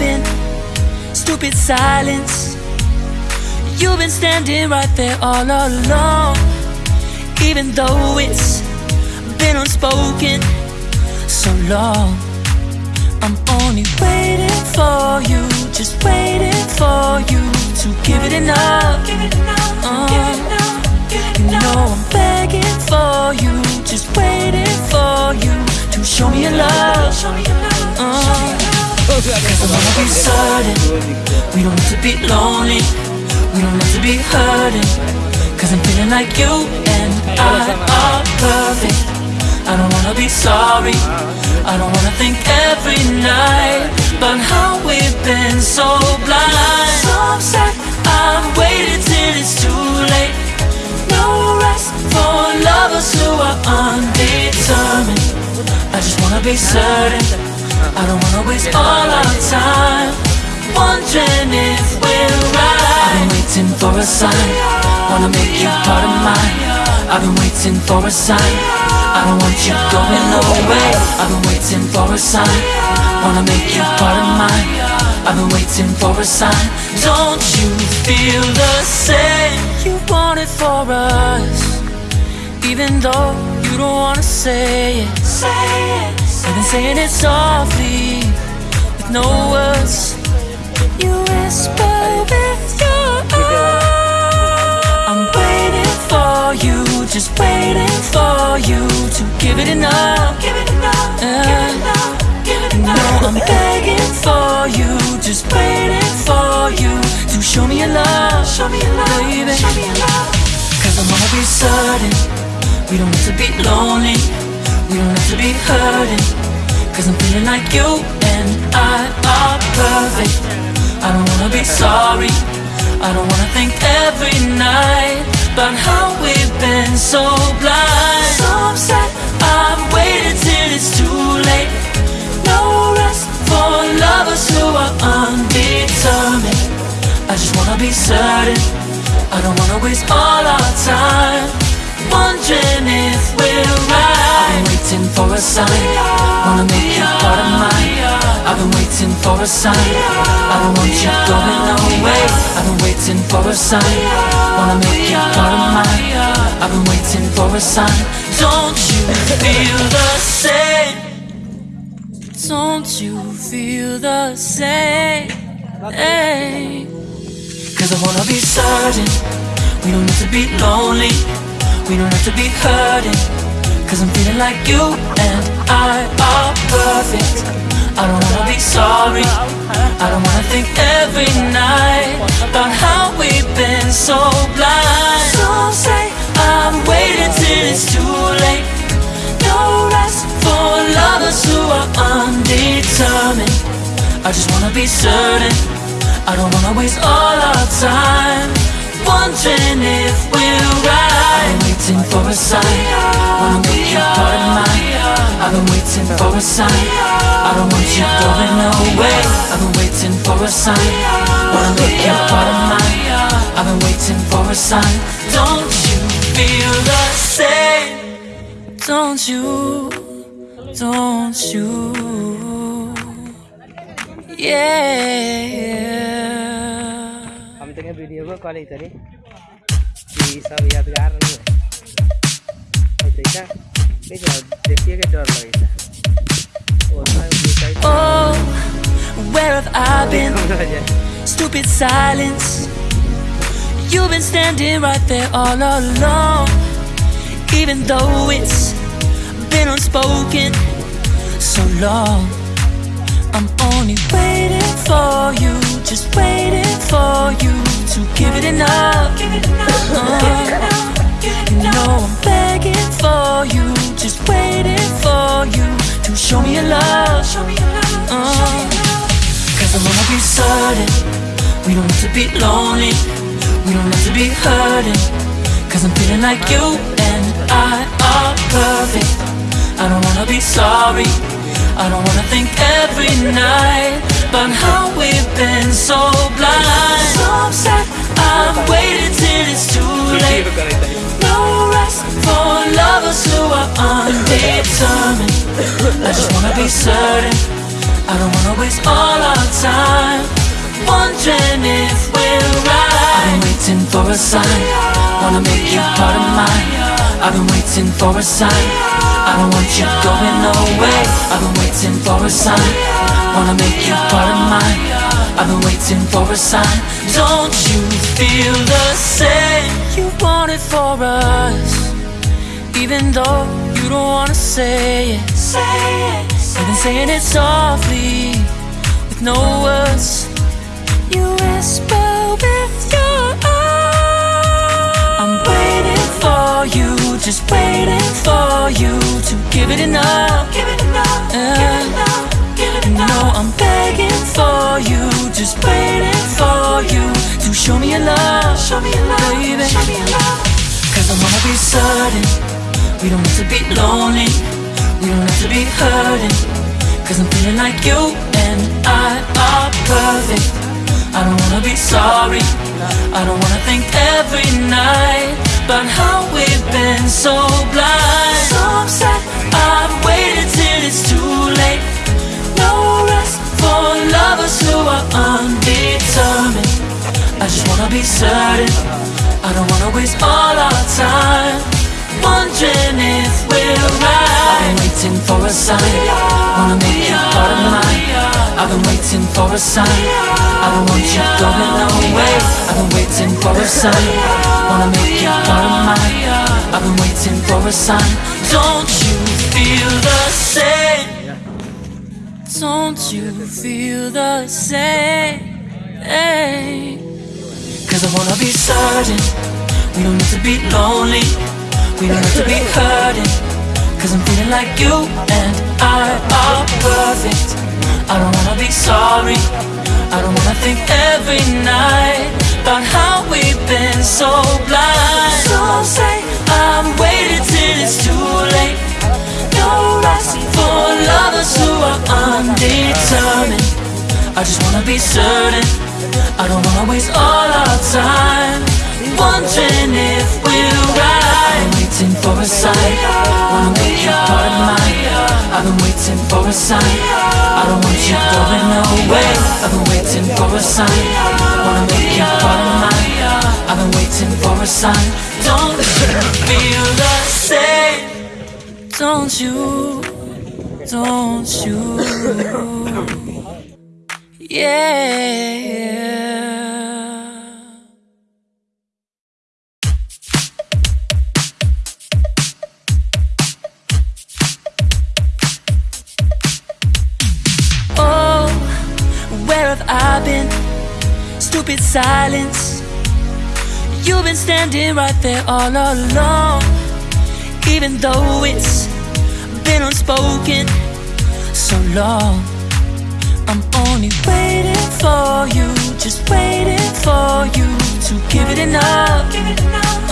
I've? Stupid silence. You've been standing right there all along. Even though it's been unspoken so long. I'm only waiting for you, just waiting for you to give it enough. Uh, you know I'm begging for you, just waiting for you to show me your love. Cause I wanna be certain We don't have to be lonely. We don't have to be hurting. Cause I'm feeling like you and I are perfect. I don't wanna be sorry. I don't wanna think every night About how we've been so blind. So upset. I've waited till it's too late. No rest for lovers who are undetermined. I just wanna be certain I don't wanna waste all our time Wondering if we're right. I've been waiting for a sign. Wanna make you part of mine. I've been waiting for a sign. I don't want you going away I've been waiting for a sign. Wanna make you part of mine. I've been waiting for a sign. Don't you feel the same? You want it for us Even though you don't wanna say it. Say it I've been saying it softly With no words. You whisper with your eyes I'm waiting for you Just waiting for you To give it enough. Give it enough Give it uh, enough Give it enough. No, I'm begging for you Just waiting for you To show me your love. Show me your love Baby. Show me your love. Cause I wanna be certain We don't have to be lonely We don't have to be hurting Cause I'm feeling like you and I are perfect. I don't wanna be sorry I don't wanna think every night About how we've been so blind. So upset I've waited till it's too late. No rest for lovers who are undetermined. I just wanna be certain I don't wanna waste all our time Wondering if we're right waiting for a sign. Wanna make you part of mine. I've been waiting for a sign. I don't want you going away. I've been waiting for a sign. Wanna make you part of mine. I've been waiting for a sign. Don't you feel the same? Don't you feel the same? Cause I wanna be certain. We don't need to be lonely. We don't have to be hurting Cause I'm feeling like you and I are perfect. I don't wanna be sorry. I don't wanna think every night About how we've been so blind. Some say I've waited till it's too late. No rest for lovers who are undetermined. I just wanna be certain. I don't wanna waste all our time Wondering if we're right. Been waiting for a sign Wanna make you part of mine I've been waiting for a sign I don't want you going away I've been waiting for a sign Wanna make you part of mine I've been waiting for a sign Don't you feel the same? Don't you? Don't you? Yeah हम तक video को call तरी ये सब यादगार नहीं है ऐसा देखिए देखिए के डर लगे और मैं ये चाहिए Oh, where have I been? हो जाए Stupid silence. You've been standing right there all along. Even though it's been unspoken so long. I'm only waiting for you, just waiting for you to give it enough. Uh, you know I'm begging for you, just waiting for you to show me your love. Uh, Cause I wanna be certain We don't have to be lonely. We don't have to be hurting Cause I'm feeling like you and I are perfect. I don't wanna be sorry I don't wanna think every night About how we've been so blind. So upset I've waited till it's too late No rest for lovers who are undetermined I just wanna be certain I don't wanna waste all our time wondering if we're right. I've been waiting for a sign, wanna make you part of mine. I've been waiting for a sign. I don't want you going away. I've been waiting for a sign, wanna make you part of mine. I've been waiting for a sign. Don't you feel the same? You want it for us, even though you don't wanna say it. Say it. You've been saying it softly, with no words. You whisper with your eyes. I'm waiting for you, just waiting for you to give it enough. Give it enough. give it enough. No, I'm begging for you, just waiting for you to show me your love. Show me your love, baby. Show me your love. Cause I wanna be certain we don't have to be lonely. We don't have to be hurting. Cause I'm feeling like you and I are perfect. I don't wanna be sorry. I don't wanna think every night about how we've been so blind. So upset. I've waited till it's too late. For lovers who are undetermined. I just wanna be certain. I don't wanna waste all our time wondering if we're right. I've been waiting for a sign, wanna make you part of mine. I've been waiting for a sign, I don't want you going away. I've been waiting for a sign, wanna make you part of mine. I've been waiting for a sign. Don't you feel the same? Don't you feel the same? Cause I wanna be certain. We don't need to be lonely. We don't have to be hurting. Cause I'm feeling like you and I are perfect. I don't wanna be sorry. I don't wanna think every night About how we've been so blind. So say I've waited till it's too late are undetermined I just wanna be certain. I don't wanna waste all our time Wondering if we're right. Been waiting for a sign. Wanna make you part of mine. I've been waiting for a sign. I don't want you going away I've been waiting for a sign. Wanna make you part of mine. I've been waiting for a sign. Don't feel the same? Don't you Don't you Yeah Oh, where have I been? Stupid silence. You've been standing right there all along. Even though it's been unspoken so long. I'm only waiting for you, just waiting for you to give it enough. Enough.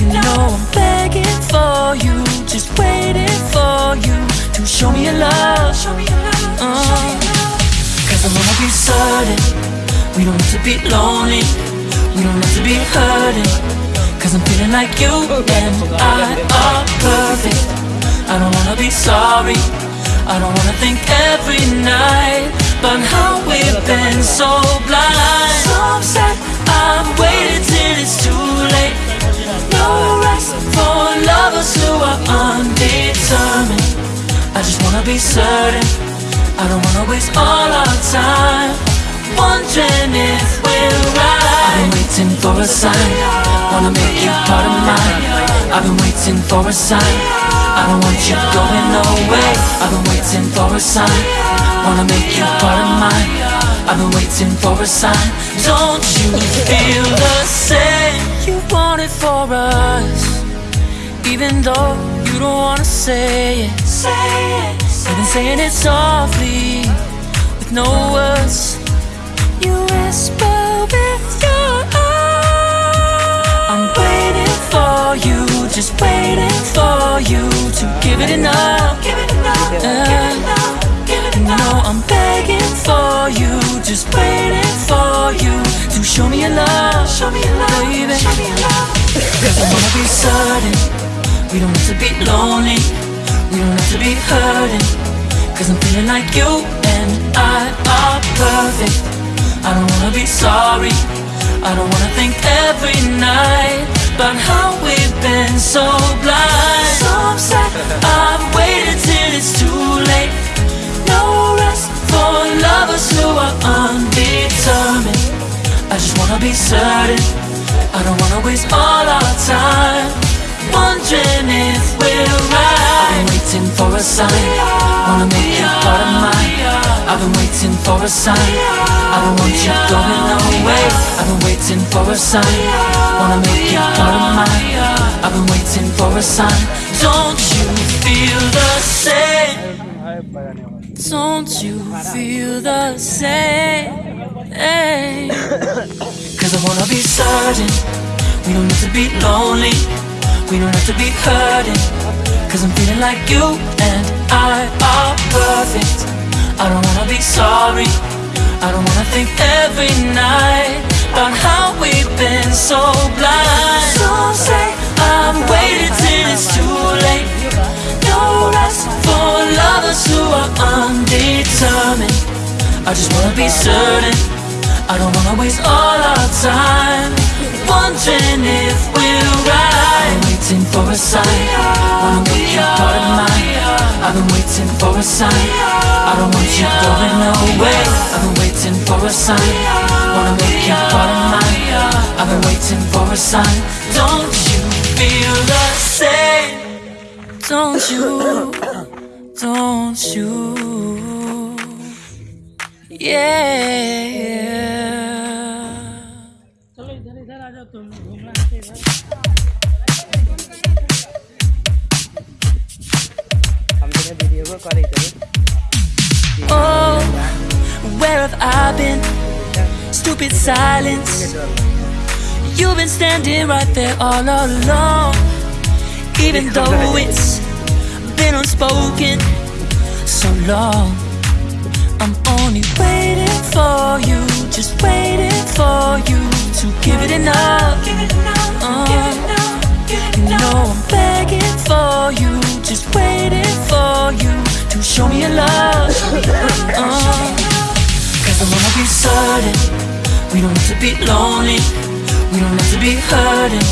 You know I'm begging for you, just waiting for you to show me your love. Show me your love. Cause I wanna be certain we don't have to be lonely. We don't have to be hurting. Cause I'm feeling like you and I are perfect. I don't wanna be sorry. I don't wanna think every night about how we've been so blind. So upset. I've waited till it's too late. No rest for lovers who are undetermined. I just wanna be certain. I don't wanna waste all our time wondering if we're right. I've been waiting for a sign, wanna make you part of mine. I've been waiting for a sign. I don't want you going away. I've been waiting for a sign, wanna make you part of mine. I've been waiting for a sign. Don't you feel the same? You want it for us, even though you don't wanna say it. Say it. You've been saying it softly, with no words. You whisper with your eyes. I'm waiting for you, just waiting for you to give it enough. Give it enough. Give it uh, enough. Give it enough. No, I'm begging for you, just waiting for you to show me your love. Show me your love, baby. Show me your love. Cause I wanna be certain we don't have to be lonely. We don't have to be hurting. Cause I'm feeling like you and I are perfect. I don't wanna be sorry. I don't wanna think every night about how we've been so blind. So upset, I've waited till it's too late. No rest for lovers who are undetermined. I just wanna be certain. I don't wanna waste all our time wondering if we're right. I've been waiting for a sign. Wanna make you part of mine. I've been waiting for a sign. I don't want you away. I've been waiting for a sign. Wanna make you part of mine. I've been waiting for a sign. Don't you feel the same? Don't you feel the same? Cause I wanna be certain we don't have to be lonely. We don't have to be hurting. Cause I'm feeling like you and I are perfect. I don't wanna be sorry. I don't wanna think every night about how we've been so blind. So say I've waited till it's too late. No rest for lovers who are undetermined. I just wanna be certain. I don't wanna waste all our time wondering if we're right. I'm waiting for a sign. Wanna make you part of mine. I've been waiting for a sign. I don't want you going away. I've been waiting for a sign Wanna make you part of mine. I've been waiting for a sign. Don't you feel the same? Don't you? Don't you? Yeah. चलो इधर इधर आ जाओ तुम घूमना है इधर हम तेरे वीडियो को करे करो Oh, where have I been? Stupid silence. You've been standing right there all along. Even though it's been unspoken so long. I'm only waiting for you, just waiting for you to give it enough. Uh, you know I'm begging for you, just waiting for you to show me your love. don't have to be lonely. We don't have to be hurting.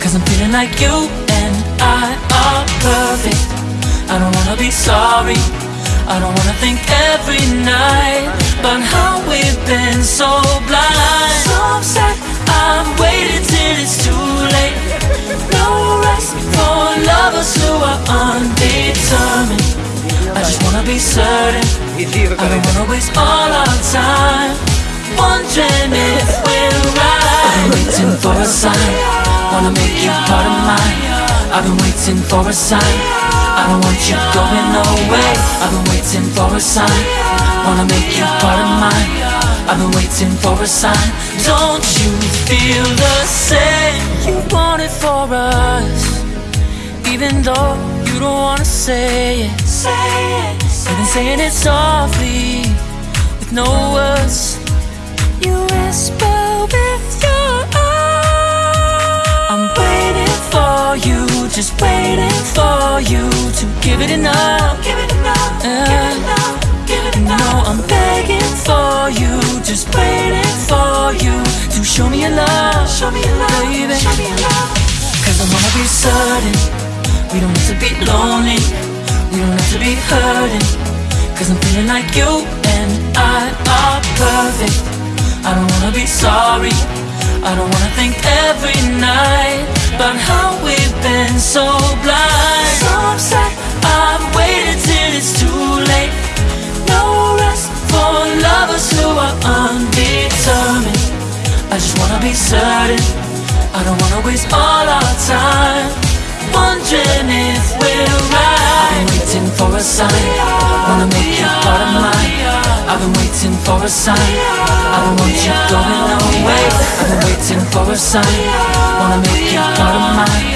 Cause I'm feeling like you and I are perfect. I don't wanna be sorry. I don't wanna think every night About how we've been so blind. So sad I'm waiting till it's too late. No rest for lovers who are undetermined. I just wanna be certain. I don't wanna waste all our time wondering if we're right. I've been waiting for a sign. Wanna make you part of mine. I've been waiting for a sign. I don't want you going away. I've been waiting for a sign. Wanna make you part of mine. I've been waiting for a sign. Don't you feel the same? You want it for us, even though you don't wanna say it. Say it. You've been saying it softly, with no words. Just waiting for you to give it enough. Give it enough. give it uh, enough. Give it enough. No, I'm begging for you, just waiting for you to show me your love. Show me your love, baby. Show me your love. Cause I wanna be certain we don't have to be lonely, we don't have to be hurting. Cause I'm feeling like you and I are perfect. I don't wanna be sorry, I don't wanna think every night about how we've been so blind. So upset, I've waited till it's too late. No rest for lovers who are undetermined. I just wanna be certain. I don't wanna waste all our time wondering if we're right. I've been waiting for a sign. Wanna make you part of mine. I've been waiting for a sign. I don't want you going away. I've been waiting for a sign. Wanna make you part of mine.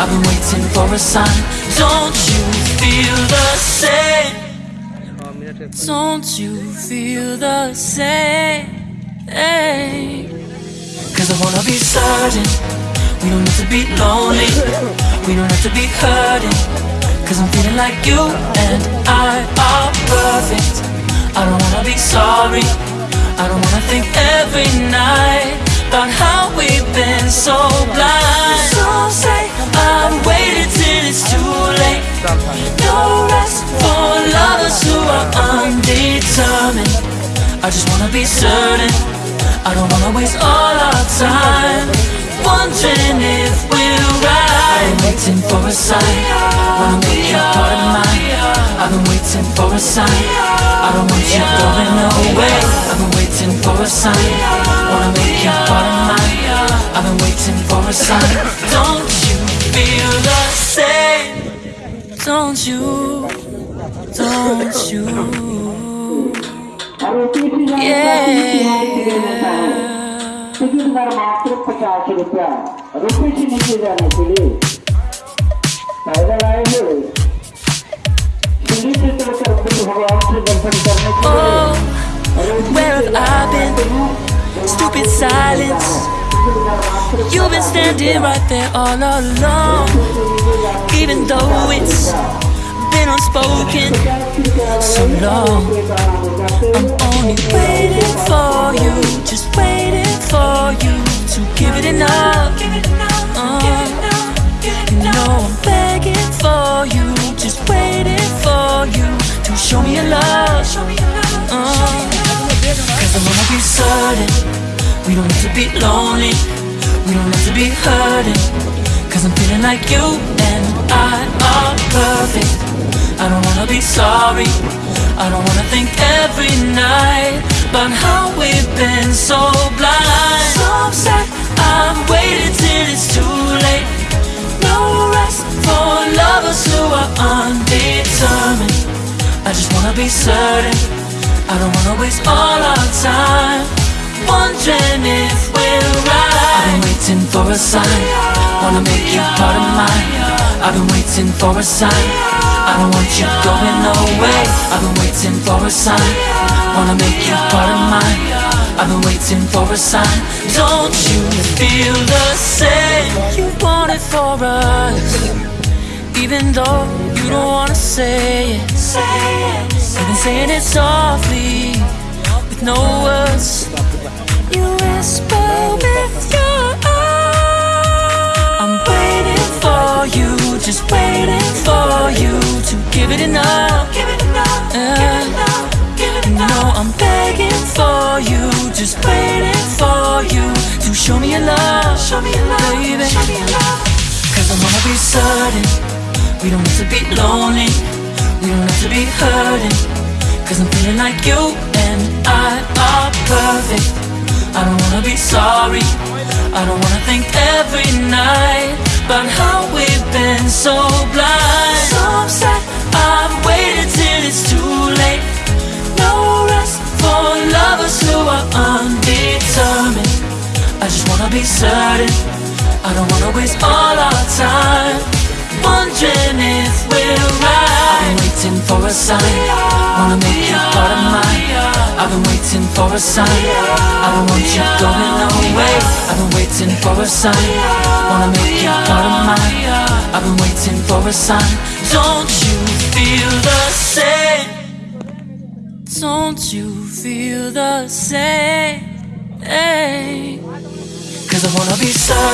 I've been waiting for a sign. Don't you feel the same? Don't you feel the same? Cause I wanna be certain we don't have to be lonely, we don't have to be hurting. Cause I'm feeling like you and I are perfect. I don't wanna be sorry. I don't wanna think every night about how we've been so blind. Some say I've waited till it's too late. No rest for lovers who are undetermined. I just wanna be certain. I don't wanna waste all our time wondering if we're right. I'm waiting for a sign. Wanna make you part of mine. I've been waiting for a sign. I don't want you going away. I've been waiting for a sign. Wanna make you part of mine. I've been waiting for a sign. Don't you feel the same? Don't you? Don't you? Yeah. तिकीटदार मात्र पचास रुपया रुपये से नीचे जाने के लिए पैदल आएंगे सीढ़ी से चढ़कर फिर भगवान से दर्शन करने के Oh, लिए where have I been? Stupid silence. You've been standing right there all along. Even though it's been unspoken so long. I'm only waiting for you, just waiting for you to give it enough. Uh, you know I'm begging for you, just waiting for you to show me your love. Uh, Cause I wanna be certain we don't have to be lonely, we don't have to be hurting. Cause I'm feeling like you and I are perfect. I don't wanna be sorry, I don't wanna think every night about how we've been so blind. Some say I've waited till it's too late. No rest for lovers who are undetermined. I just wanna be certain. I don't wanna waste all our time wondering if we're right. I've been waiting for a sign. Wanna make you part of mine. I've been waiting for a sign. I don't want you going away. I've been waiting for a sign. Wanna make you part of mine. I've been waiting for a sign. Don't you feel the same? You want it for us. Even though you don't wanna say it. You've been saying it softly, with no words. You whisper with your eyes. I'm waiting for you, just waiting for you to give it enough. Give it enough. give it enough. No, I'm begging for you, just waiting for you to show me your love. Show me your love, baby. Show me your love. Cause I wanna be certain we don't have to be lonely, we don't have to be hurting. Cause I'm feeling like you and I are perfect. I don't wanna be sorry, I don't wanna think every night about how we've been so blind. Some say I've waited till it's too late. No rest for lovers who are undetermined. I just wanna be certain. I don't wanna waste all our time wondering if we're right. Been waiting for a sign. Wanna make you part of mine. I've been waiting for a sign. I don't want you going away. I've been waiting for a sign. Wanna make you part of mine. I've been waiting for a sign. Don't you feel the same? Don't you feel the same? Cause I wanna be certain.